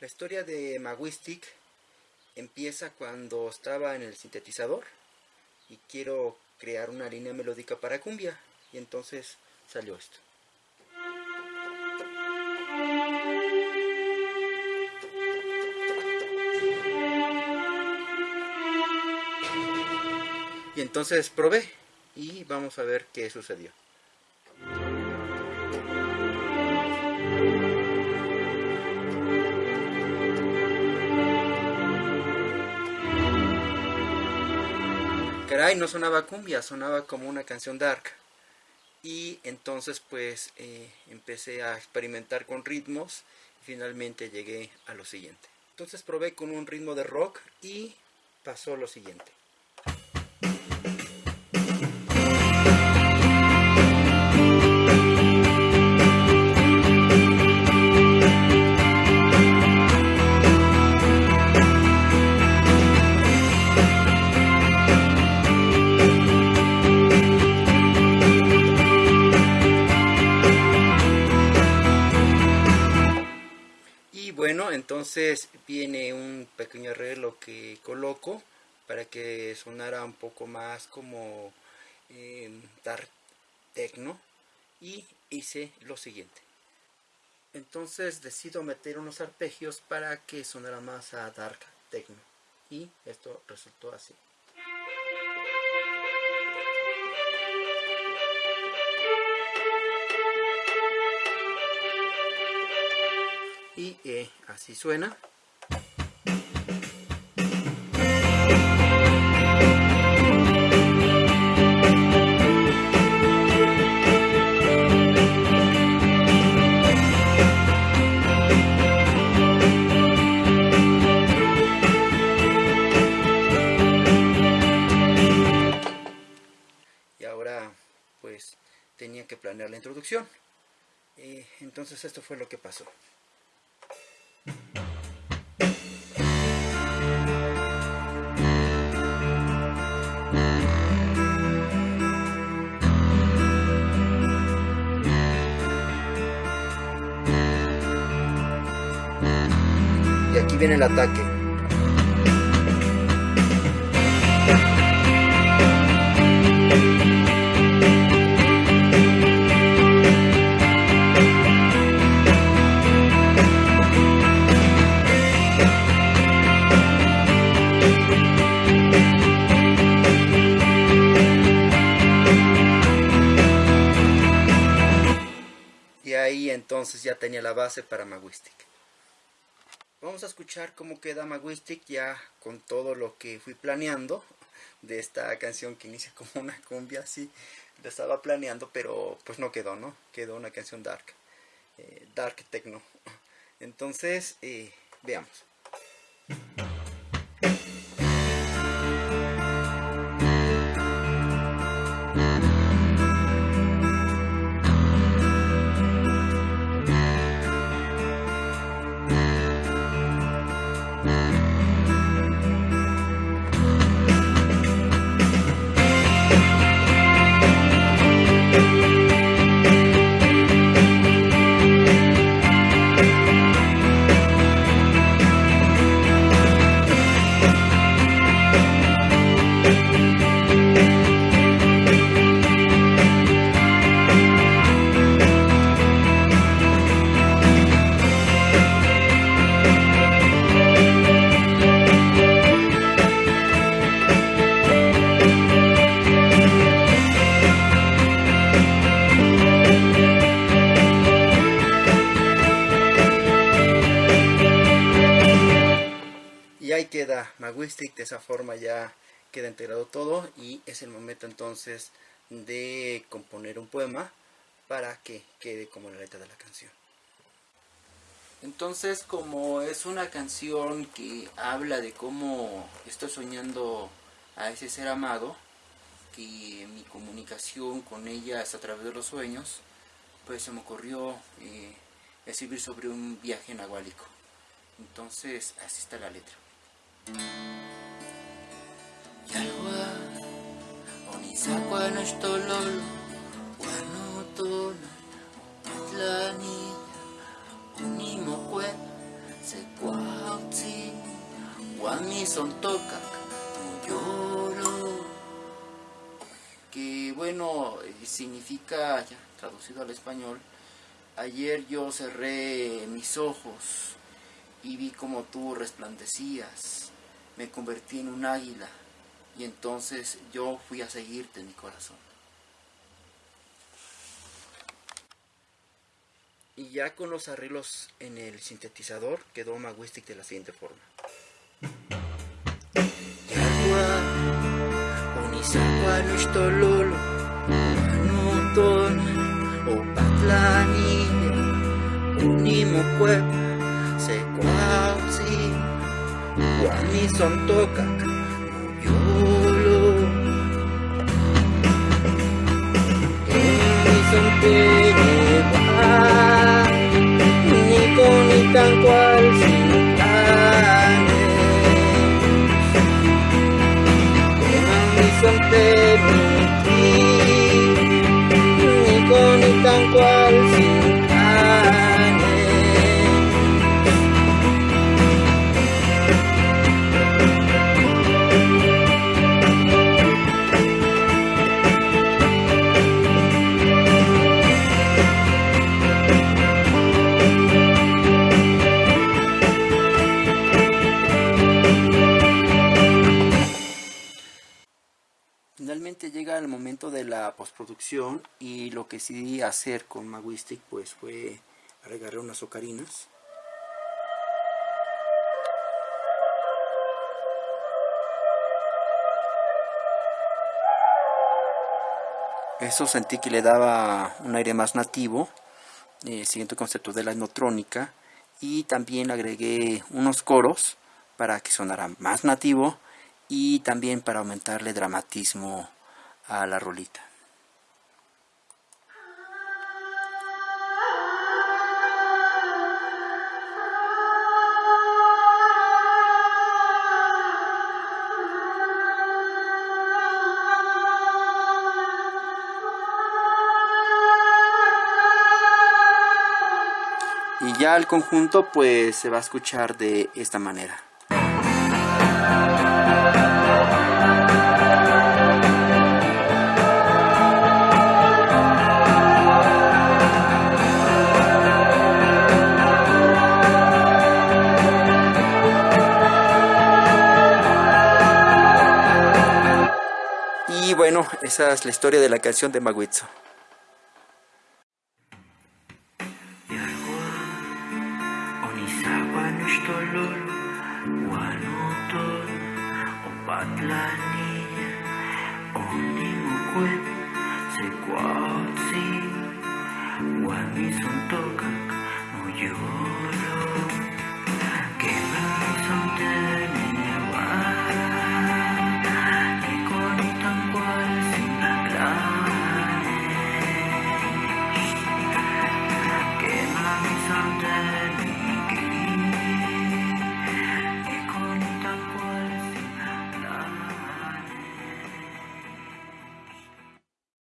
La historia de Maguistic empieza cuando estaba en el sintetizador y quiero crear una línea melódica para cumbia y entonces salió esto. Y entonces probé y vamos a ver qué sucedió. Caray, no sonaba cumbia, sonaba como una canción dark. Y entonces pues eh, empecé a experimentar con ritmos y finalmente llegué a lo siguiente. Entonces probé con un ritmo de rock y pasó lo siguiente. Entonces viene un pequeño arreglo que coloco para que sonara un poco más como eh, dark techno y hice lo siguiente. Entonces decido meter unos arpegios para que sonara más a dark techno y esto resultó así. Así suena. Y ahora pues tenía que planear la introducción. Eh, entonces esto fue lo que pasó viene el ataque entonces ya tenía la base para Maguistic. Vamos a escuchar cómo queda Maguistic ya con todo lo que fui planeando de esta canción que inicia como una cumbia así. Lo estaba planeando, pero pues no quedó, ¿no? Quedó una canción dark, eh, dark techno. Entonces, eh, veamos. Maguistic, de esa forma ya queda integrado todo y es el momento entonces de componer un poema para que quede como la letra de la canción. Entonces como es una canción que habla de cómo estoy soñando a ese ser amado, que mi comunicación con ella es a través de los sueños, pues se me ocurrió eh, escribir sobre un viaje nahuálico. Entonces así está la letra. Nashtolol Wanutona Atlani Unimokwe Sekwa Secuautzin, Guami son tocak, lloro. Que bueno, significa, ya traducido al español, ayer yo cerré mis ojos y vi como tú resplandecías, me convertí en un águila y entonces yo fui a seguirte, mi corazón. Y ya con los arreglos en el sintetizador quedó Maguistic de la siguiente forma. Son tokak yolo son el de la postproducción y lo que decidí hacer con Maguistic pues fue agregarle unas ocarinas. Eso sentí que le daba un aire más nativo, eh, siguiente concepto de la etnotrónica, y también agregué unos coros para que sonara más nativo y también para aumentarle dramatismo a la rolita. y ya el conjunto pues se va a escuchar de esta manera. Bueno, esa es la historia de la canción de Maguitzo.